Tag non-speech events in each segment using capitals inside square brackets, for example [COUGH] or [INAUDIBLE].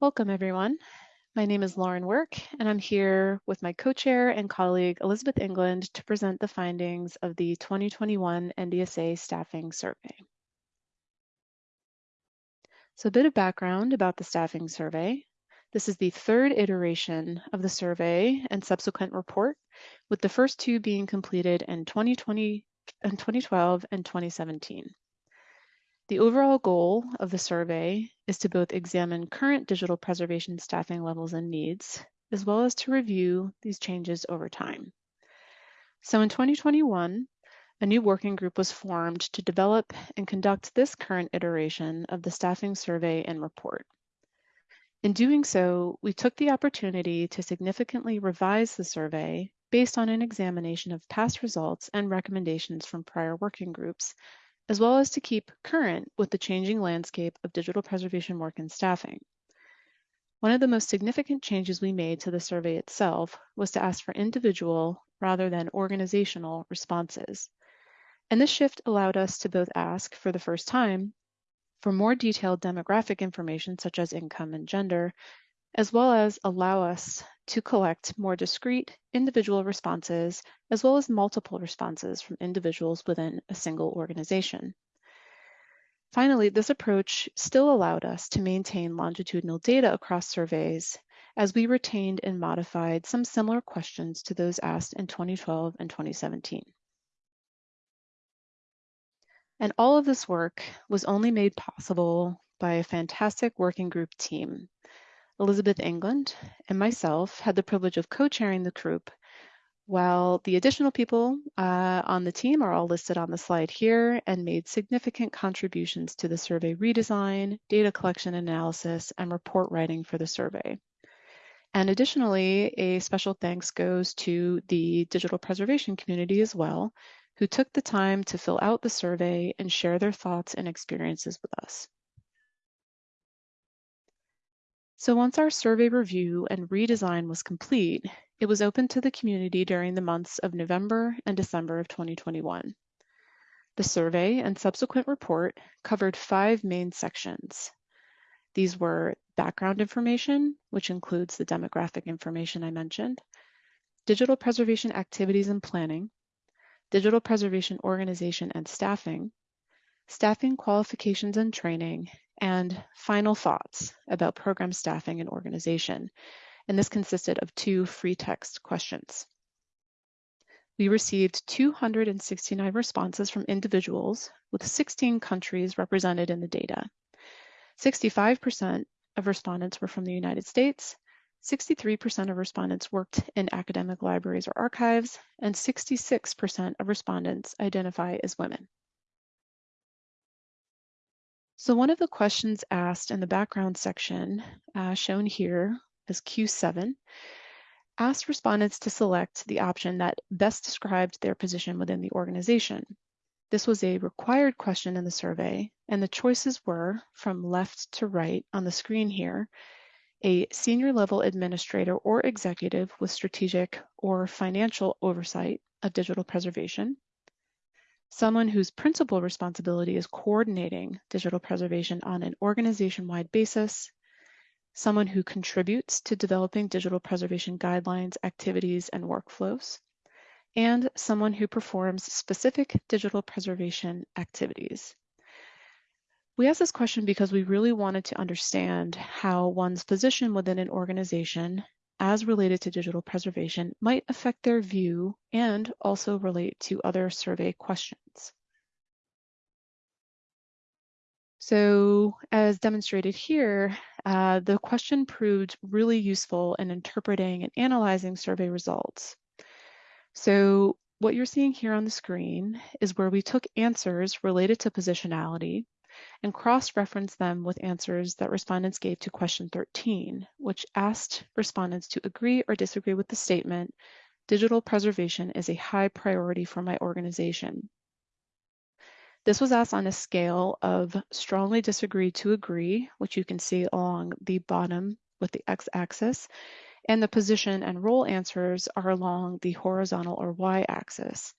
Welcome, everyone. My name is Lauren Work, and I'm here with my co-chair and colleague, Elizabeth England, to present the findings of the 2021 NDSA Staffing Survey. So a bit of background about the staffing survey. This is the third iteration of the survey and subsequent report, with the first two being completed in 2020 and 2012 and 2017. The overall goal of the survey is to both examine current digital preservation staffing levels and needs, as well as to review these changes over time. So in 2021, a new working group was formed to develop and conduct this current iteration of the staffing survey and report. In doing so, we took the opportunity to significantly revise the survey based on an examination of past results and recommendations from prior working groups as well as to keep current with the changing landscape of digital preservation work and staffing. One of the most significant changes we made to the survey itself was to ask for individual rather than organizational responses. And this shift allowed us to both ask for the first time for more detailed demographic information such as income and gender, as well as allow us to collect more discrete individual responses, as well as multiple responses from individuals within a single organization. Finally, this approach still allowed us to maintain longitudinal data across surveys as we retained and modified some similar questions to those asked in 2012 and 2017. And all of this work was only made possible by a fantastic working group team Elizabeth England, and myself had the privilege of co-chairing the group, while the additional people uh, on the team are all listed on the slide here and made significant contributions to the survey redesign, data collection analysis, and report writing for the survey. And additionally, a special thanks goes to the digital preservation community as well, who took the time to fill out the survey and share their thoughts and experiences with us. So once our survey review and redesign was complete, it was open to the community during the months of November and December of 2021. The survey and subsequent report covered five main sections. These were background information, which includes the demographic information I mentioned, digital preservation activities and planning, digital preservation organization and staffing, staffing qualifications and training, and final thoughts about program staffing and organization. And this consisted of two free text questions. We received 269 responses from individuals with 16 countries represented in the data. 65% of respondents were from the United States, 63% of respondents worked in academic libraries or archives, and 66% of respondents identify as women. So one of the questions asked in the background section, uh, shown here as Q7, asked respondents to select the option that best described their position within the organization. This was a required question in the survey, and the choices were, from left to right on the screen here, a senior level administrator or executive with strategic or financial oversight of digital preservation, someone whose principal responsibility is coordinating digital preservation on an organization-wide basis, someone who contributes to developing digital preservation guidelines, activities, and workflows, and someone who performs specific digital preservation activities. We asked this question because we really wanted to understand how one's position within an organization as related to digital preservation might affect their view and also relate to other survey questions. So as demonstrated here, uh, the question proved really useful in interpreting and analyzing survey results. So what you're seeing here on the screen is where we took answers related to positionality and cross-reference them with answers that respondents gave to question 13, which asked respondents to agree or disagree with the statement, digital preservation is a high priority for my organization. This was asked on a scale of strongly disagree to agree, which you can see along the bottom with the x-axis, and the position and role answers are along the horizontal or y-axis.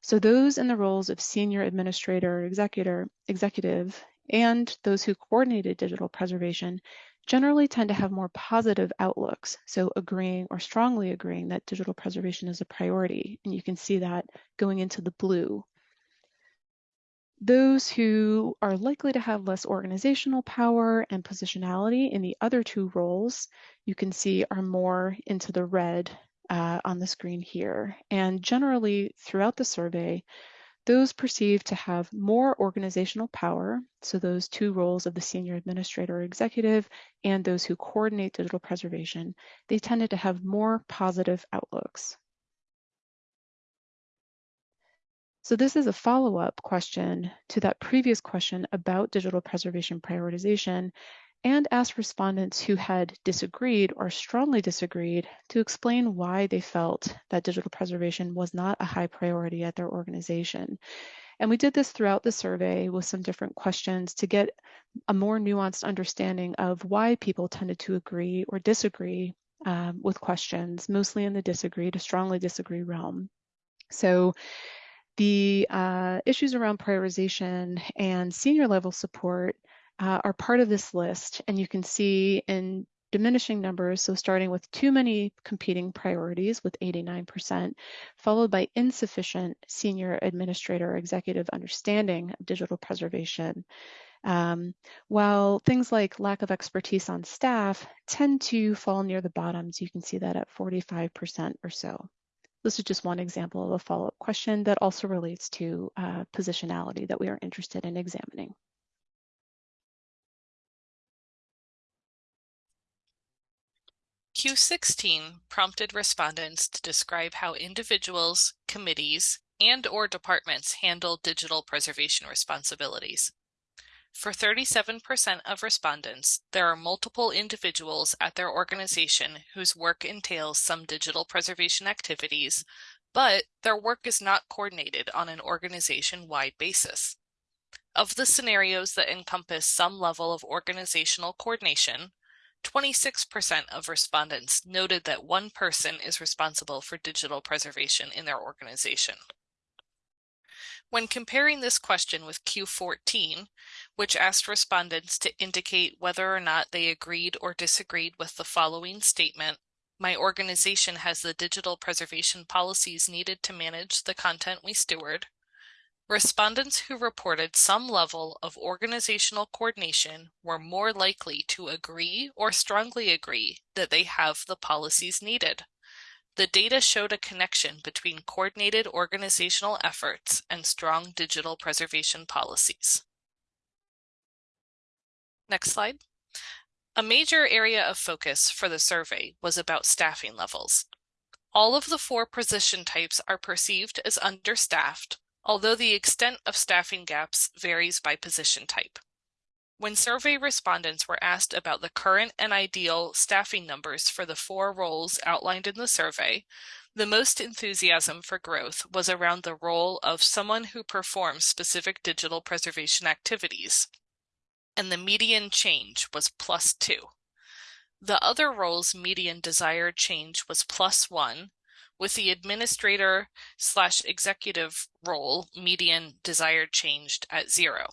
So those in the roles of senior administrator, executor, executive, and those who coordinated digital preservation generally tend to have more positive outlooks, so agreeing or strongly agreeing that digital preservation is a priority. And you can see that going into the blue. Those who are likely to have less organizational power and positionality in the other two roles, you can see are more into the red uh, on the screen here. And generally throughout the survey, those perceived to have more organizational power, so those two roles of the senior administrator or executive and those who coordinate digital preservation, they tended to have more positive outlooks. So this is a follow-up question to that previous question about digital preservation prioritization and asked respondents who had disagreed or strongly disagreed to explain why they felt that digital preservation was not a high priority at their organization. And we did this throughout the survey with some different questions to get a more nuanced understanding of why people tended to agree or disagree um, with questions, mostly in the disagree to strongly disagree realm. So the uh, issues around prioritization and senior level support uh, are part of this list. And you can see in diminishing numbers, so starting with too many competing priorities with 89%, followed by insufficient senior administrator executive understanding of digital preservation. Um, while things like lack of expertise on staff tend to fall near the bottoms, you can see that at 45% or so. This is just one example of a follow-up question that also relates to uh, positionality that we are interested in examining. Q16 prompted respondents to describe how individuals, committees, and or departments handle digital preservation responsibilities. For 37% of respondents, there are multiple individuals at their organization whose work entails some digital preservation activities, but their work is not coordinated on an organization-wide basis. Of the scenarios that encompass some level of organizational coordination, 26% of respondents noted that one person is responsible for digital preservation in their organization. When comparing this question with Q14, which asked respondents to indicate whether or not they agreed or disagreed with the following statement, my organization has the digital preservation policies needed to manage the content we steward, Respondents who reported some level of organizational coordination were more likely to agree or strongly agree that they have the policies needed. The data showed a connection between coordinated organizational efforts and strong digital preservation policies. Next slide. A major area of focus for the survey was about staffing levels. All of the four position types are perceived as understaffed, although the extent of staffing gaps varies by position type. When survey respondents were asked about the current and ideal staffing numbers for the four roles outlined in the survey, the most enthusiasm for growth was around the role of someone who performs specific digital preservation activities, and the median change was plus two. The other roles' median desired change was plus one, with the administrator slash executive role median desired changed at zero.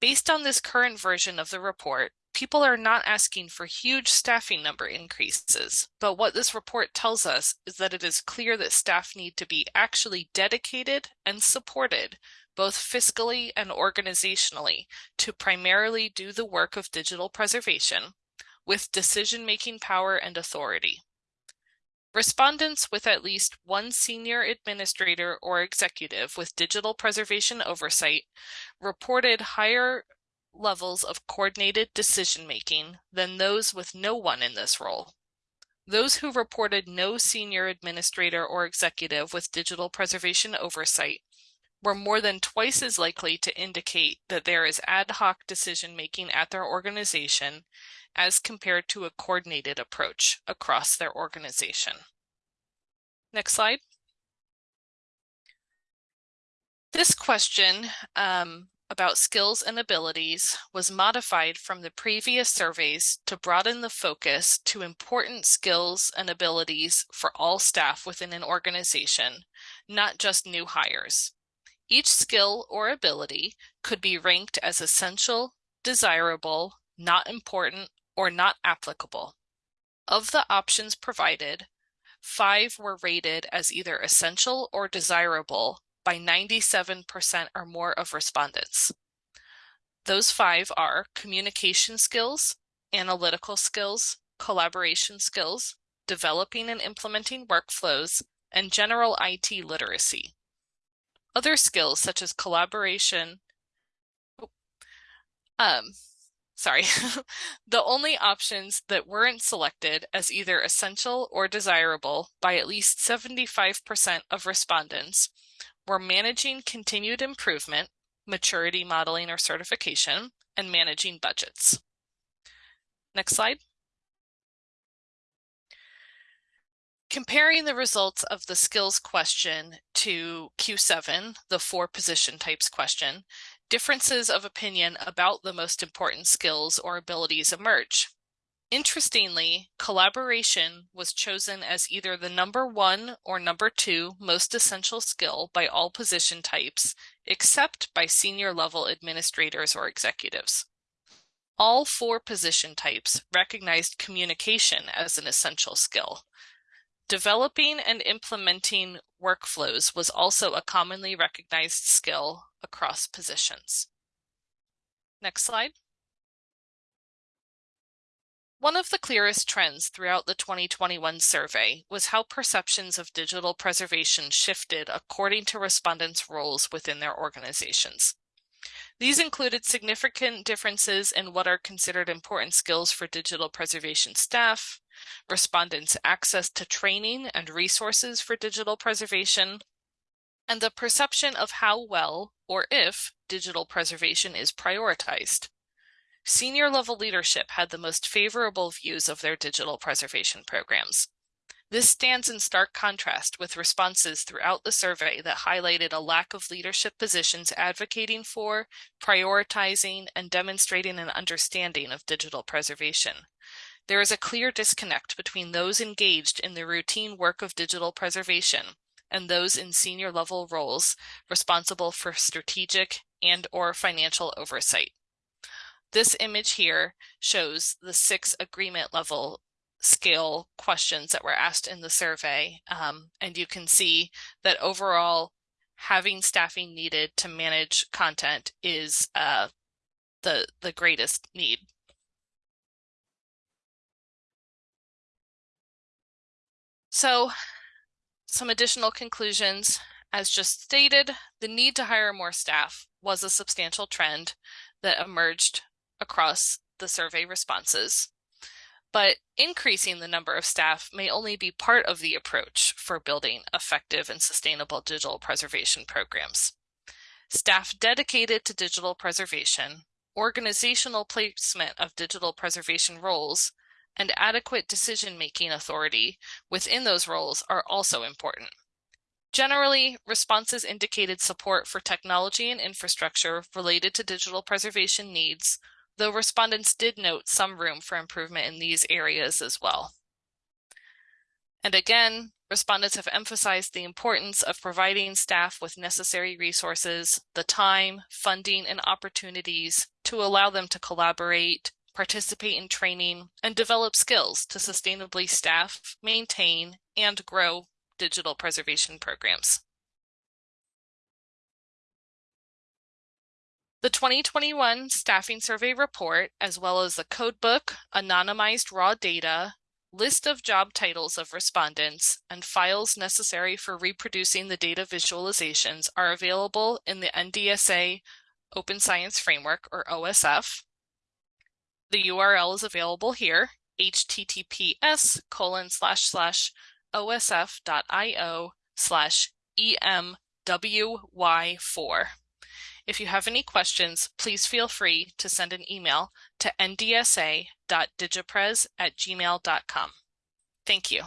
Based on this current version of the report, people are not asking for huge staffing number increases, but what this report tells us is that it is clear that staff need to be actually dedicated and supported both fiscally and organizationally to primarily do the work of digital preservation with decision-making power and authority. Respondents with at least one senior administrator or executive with digital preservation oversight reported higher levels of coordinated decision-making than those with no one in this role. Those who reported no senior administrator or executive with digital preservation oversight were more than twice as likely to indicate that there is ad hoc decision-making at their organization as compared to a coordinated approach across their organization. Next slide. This question um, about skills and abilities was modified from the previous surveys to broaden the focus to important skills and abilities for all staff within an organization, not just new hires. Each skill or ability could be ranked as essential, desirable, not important, or not applicable. Of the options provided, five were rated as either essential or desirable by 97% or more of respondents. Those five are communication skills, analytical skills, collaboration skills, developing and implementing workflows, and general IT literacy. Other skills such as collaboration, um, sorry, [LAUGHS] the only options that weren't selected as either essential or desirable by at least 75% of respondents were managing continued improvement, maturity modeling or certification, and managing budgets. Next slide. Comparing the results of the skills question to Q7, the four position types question, differences of opinion about the most important skills or abilities emerge. Interestingly, collaboration was chosen as either the number one or number two most essential skill by all position types, except by senior level administrators or executives. All four position types recognized communication as an essential skill. Developing and implementing workflows was also a commonly recognized skill across positions. Next slide. One of the clearest trends throughout the 2021 survey was how perceptions of digital preservation shifted according to respondents' roles within their organizations. These included significant differences in what are considered important skills for digital preservation staff, respondents' access to training and resources for digital preservation, and the perception of how well or if digital preservation is prioritized. Senior level leadership had the most favorable views of their digital preservation programs. This stands in stark contrast with responses throughout the survey that highlighted a lack of leadership positions advocating for, prioritizing, and demonstrating an understanding of digital preservation. There is a clear disconnect between those engaged in the routine work of digital preservation and those in senior level roles responsible for strategic and or financial oversight. This image here shows the six agreement level scale questions that were asked in the survey. Um, and you can see that overall having staffing needed to manage content is uh, the, the greatest need. So some additional conclusions. As just stated, the need to hire more staff was a substantial trend that emerged across the survey responses. But increasing the number of staff may only be part of the approach for building effective and sustainable digital preservation programs. Staff dedicated to digital preservation, organizational placement of digital preservation roles, and adequate decision-making authority within those roles are also important. Generally, responses indicated support for technology and infrastructure related to digital preservation needs, though respondents did note some room for improvement in these areas as well. And again, respondents have emphasized the importance of providing staff with necessary resources, the time, funding, and opportunities to allow them to collaborate, participate in training, and develop skills to sustainably staff, maintain, and grow digital preservation programs. The 2021 Staffing Survey Report, as well as the codebook, anonymized raw data, list of job titles of respondents, and files necessary for reproducing the data visualizations are available in the NDSA Open Science Framework, or OSF, the URL is available here, https colon slash slash osf.io slash emwy4. If you have any questions, please feel free to send an email to ndsa.digipres at gmail.com. Thank you.